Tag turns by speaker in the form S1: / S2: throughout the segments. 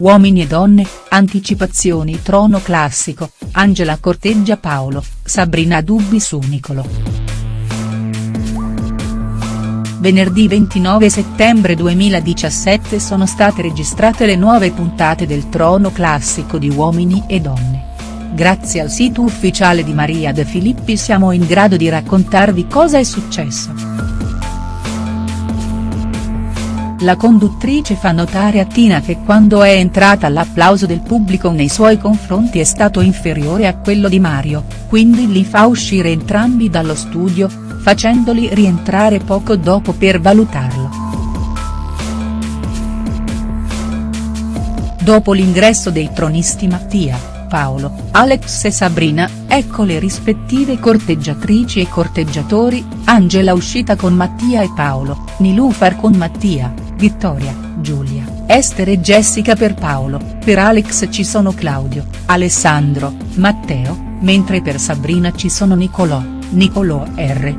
S1: Uomini e donne, anticipazioni trono classico, Angela corteggia Paolo, Sabrina dubbi su Niccolò. Venerdì 29 settembre 2017 sono state registrate le nuove puntate del trono classico di Uomini e Donne. Grazie al sito ufficiale di Maria De Filippi siamo in grado di raccontarvi cosa è successo. La conduttrice fa notare a Tina che quando è entrata l'applauso del pubblico nei suoi confronti è stato inferiore a quello di Mario, quindi li fa uscire entrambi dallo studio, facendoli rientrare poco dopo per valutarlo. Dopo l'ingresso dei tronisti Mattia, Paolo, Alex e Sabrina, ecco le rispettive corteggiatrici e corteggiatori, Angela uscita con Mattia e Paolo, Nilufar con Mattia, Vittoria, Giulia, Esther e Jessica per Paolo, per Alex ci sono Claudio, Alessandro, Matteo, mentre per Sabrina ci sono Nicolò, Nicolò R.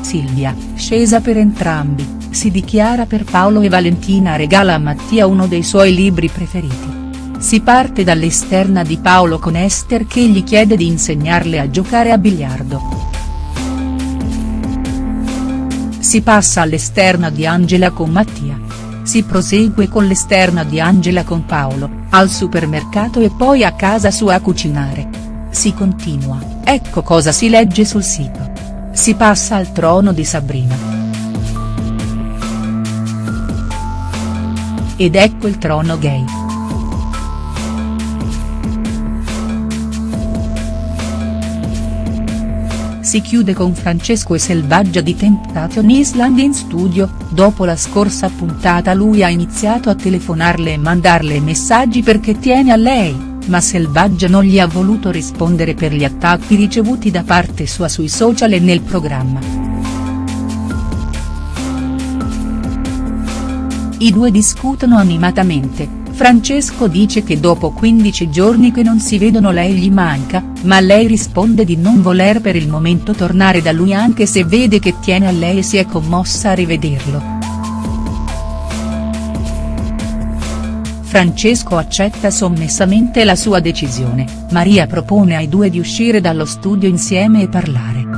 S1: Silvia, scesa per entrambi si dichiara per Paolo e Valentina regala a Mattia uno dei suoi libri preferiti. Si parte dall'esterna di Paolo con Esther che gli chiede di insegnarle a giocare a biliardo. Si passa all'esterna di Angela con Mattia. Si prosegue con l'esterna di Angela con Paolo, al supermercato e poi a casa sua a cucinare. Si continua, ecco cosa si legge sul sito. Si passa al trono di Sabrina. Ed ecco il trono gay. Si chiude con Francesco e Selvaggia di Temptation Island in studio, dopo la scorsa puntata lui ha iniziato a telefonarle e mandarle messaggi perché tiene a lei, ma Selvaggia non gli ha voluto rispondere per gli attacchi ricevuti da parte sua sui social e nel programma. I due discutono animatamente, Francesco dice che dopo 15 giorni che non si vedono lei gli manca, ma lei risponde di non voler per il momento tornare da lui anche se vede che tiene a lei e si è commossa a rivederlo. Francesco accetta sommessamente la sua decisione, Maria propone ai due di uscire dallo studio insieme e parlare.